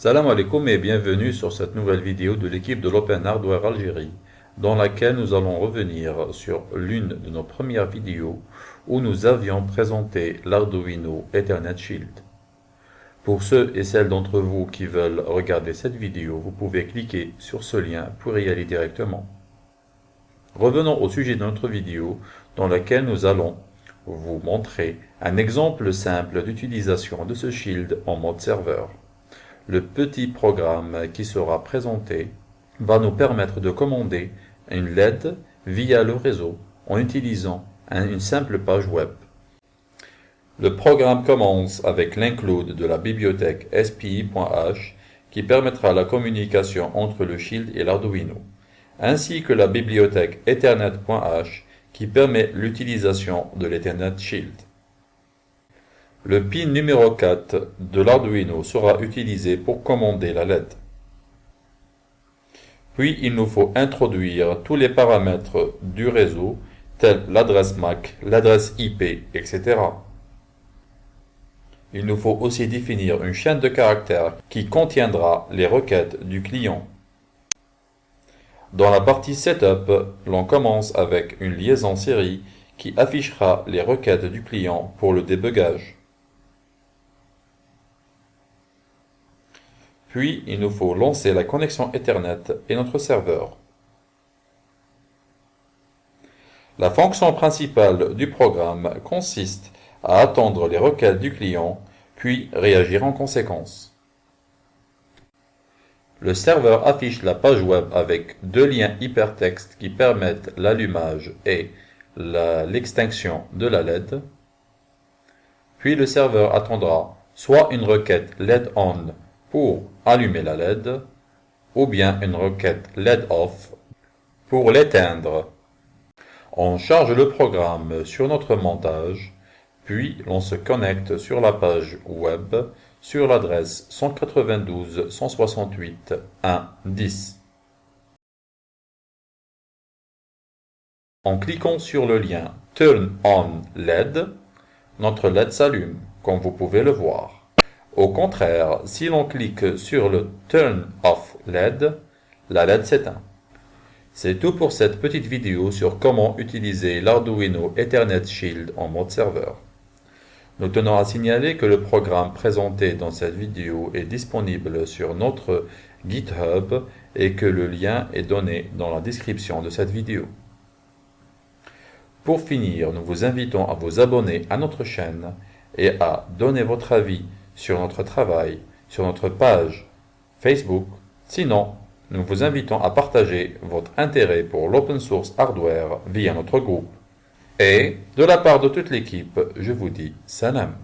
Salam alaikum et bienvenue sur cette nouvelle vidéo de l'équipe de l'Open Hardware Algérie, dans laquelle nous allons revenir sur l'une de nos premières vidéos où nous avions présenté l'Arduino Ethernet Shield. Pour ceux et celles d'entre vous qui veulent regarder cette vidéo, vous pouvez cliquer sur ce lien pour y aller directement. Revenons au sujet de notre vidéo dans laquelle nous allons vous montrer un exemple simple d'utilisation de ce shield en mode serveur le petit programme qui sera présenté va nous permettre de commander une LED via le réseau en utilisant une simple page web. Le programme commence avec l'include de la bibliothèque SPI.h qui permettra la communication entre le Shield et l'Arduino, ainsi que la bibliothèque Ethernet.h qui permet l'utilisation de l'Ethernet Shield. Le pin numéro 4 de l'Arduino sera utilisé pour commander la LED. Puis il nous faut introduire tous les paramètres du réseau, tels l'adresse MAC, l'adresse IP, etc. Il nous faut aussi définir une chaîne de caractères qui contiendra les requêtes du client. Dans la partie Setup, l'on commence avec une liaison série qui affichera les requêtes du client pour le débugage. Puis, il nous faut lancer la connexion Ethernet et notre serveur. La fonction principale du programme consiste à attendre les requêtes du client, puis réagir en conséquence. Le serveur affiche la page web avec deux liens hypertextes qui permettent l'allumage et l'extinction de la LED. Puis le serveur attendra soit une requête LED ON pour allumer la LED ou bien une requête LED OFF pour l'éteindre. On charge le programme sur notre montage, puis l'on se connecte sur la page web sur l'adresse 192.168.1.10. En cliquant sur le lien Turn on LED, notre LED s'allume, comme vous pouvez le voir. Au contraire, si l'on clique sur le Turn off LED, la LED s'éteint. C'est tout pour cette petite vidéo sur comment utiliser l'Arduino Ethernet Shield en mode serveur. Nous tenons à signaler que le programme présenté dans cette vidéo est disponible sur notre GitHub et que le lien est donné dans la description de cette vidéo. Pour finir, nous vous invitons à vous abonner à notre chaîne et à donner votre avis sur notre travail, sur notre page Facebook. Sinon, nous vous invitons à partager votre intérêt pour l'open source hardware via notre groupe. Et, de la part de toute l'équipe, je vous dis salam.